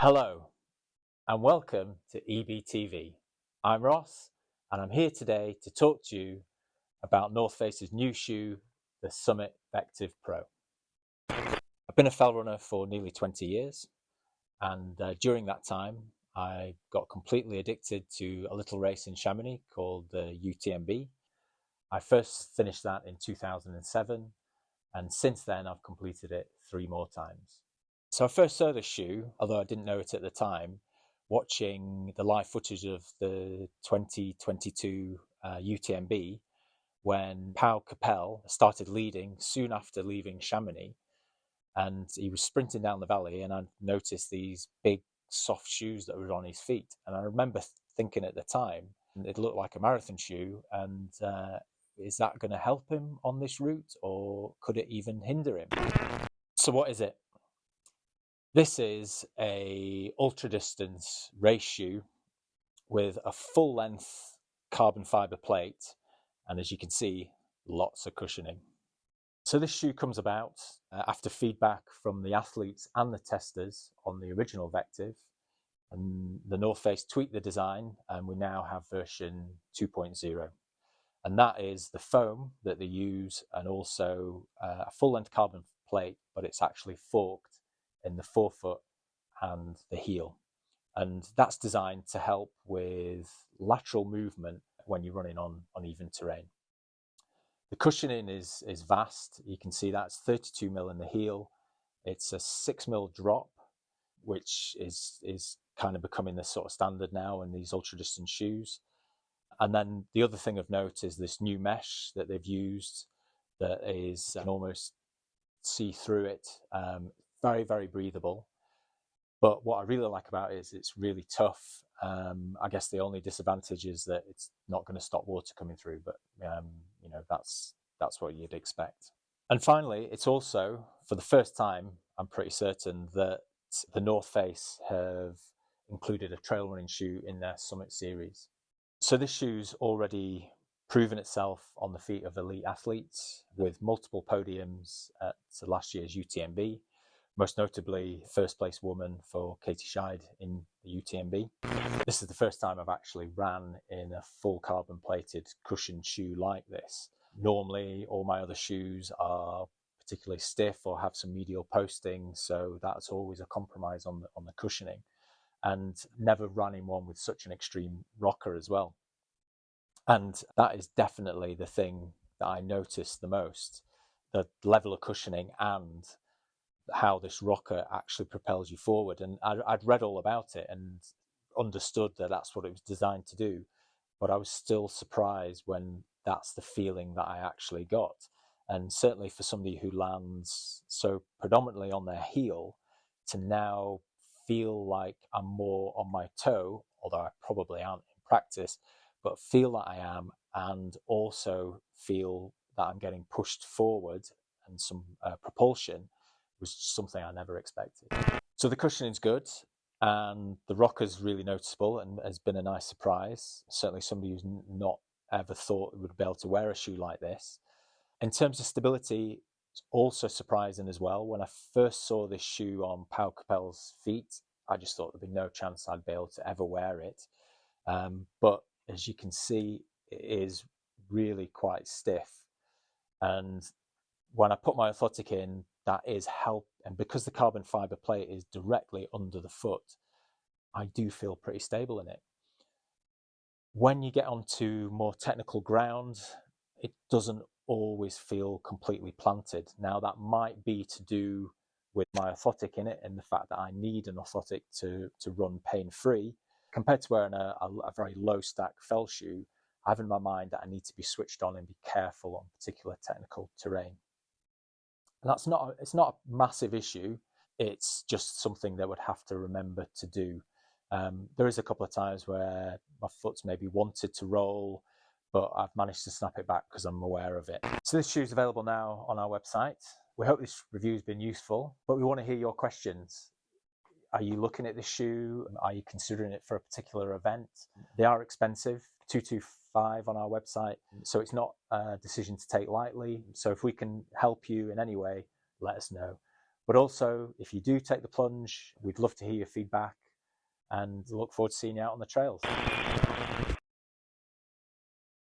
Hello and welcome to EBTV. I'm Ross and I'm here today to talk to you about North Face's new shoe, the Summit Vectiv Pro. I've been a fell runner for nearly 20 years and uh, during that time I got completely addicted to a little race in Chamonix called the UTMB. I first finished that in 2007 and since then I've completed it three more times. So I first saw this shoe, although I didn't know it at the time, watching the live footage of the 2022 uh, UTMB when Pau Capell started leading soon after leaving Chamonix. And he was sprinting down the valley, and I noticed these big soft shoes that were on his feet. And I remember thinking at the time, it looked like a marathon shoe. And uh, is that going to help him on this route, or could it even hinder him? So, what is it? This is a ultra distance race shoe with a full length carbon fiber plate and as you can see lots of cushioning. So this shoe comes about uh, after feedback from the athletes and the testers on the original Vectiv and the North Face tweaked the design and we now have version 2.0 and that is the foam that they use and also uh, a full length carbon plate but it's actually forked in the forefoot and the heel. And that's designed to help with lateral movement when you're running on uneven terrain. The cushioning is, is vast. You can see that's 32 mil in the heel. It's a six mil drop, which is, is kind of becoming the sort of standard now in these ultra distance shoes. And then the other thing of note is this new mesh that they've used that is an almost see through it. Um, very, very breathable. But what I really like about it is it's really tough. Um, I guess the only disadvantage is that it's not going to stop water coming through, but um, you know that's that's what you'd expect. And finally, it's also for the first time, I'm pretty certain that the North Face have included a trail running shoe in their Summit series. So this shoe's already proven itself on the feet of elite athletes with multiple podiums at last year's UTMB most notably first place woman for Katie Schide in the UTMB. This is the first time I've actually ran in a full carbon plated cushioned shoe like this. Normally, all my other shoes are particularly stiff or have some medial posting, so that's always a compromise on the, on the cushioning. And never ran in one with such an extreme rocker as well. And that is definitely the thing that I noticed the most the level of cushioning and how this rocker actually propels you forward. And I, I'd read all about it and understood that that's what it was designed to do. But I was still surprised when that's the feeling that I actually got. And certainly for somebody who lands so predominantly on their heel, to now feel like I'm more on my toe, although I probably aren't in practice, but feel that I am, and also feel that I'm getting pushed forward and some uh, propulsion was something I never expected. So the cushioning's good and the rocker's really noticeable and has been a nice surprise. Certainly somebody who's not ever thought would be able to wear a shoe like this. In terms of stability, it's also surprising as well. When I first saw this shoe on Pau Capell's feet, I just thought there'd be no chance I'd be able to ever wear it. Um, but as you can see, it is really quite stiff. And when I put my orthotic in, that is help. And because the carbon fiber plate is directly under the foot, I do feel pretty stable in it. When you get onto more technical ground, it doesn't always feel completely planted. Now that might be to do with my orthotic in it and the fact that I need an orthotic to, to run pain free compared to wearing a, a, a very low stack fell shoe. I have in my mind that I need to be switched on and be careful on particular technical terrain. And that's not, it's not a massive issue. It's just something that would have to remember to do. Um, there is a couple of times where my foot's maybe wanted to roll, but I've managed to snap it back because I'm aware of it. So this shoe is available now on our website. We hope this review has been useful, but we want to hear your questions. Are you looking at the shoe? Mm. Are you considering it for a particular event? They are expensive, 225 on our website. Mm. So it's not a decision to take lightly. Mm. So if we can help you in any way, let us know. But also, if you do take the plunge, we'd love to hear your feedback and look forward to seeing you out on the trails.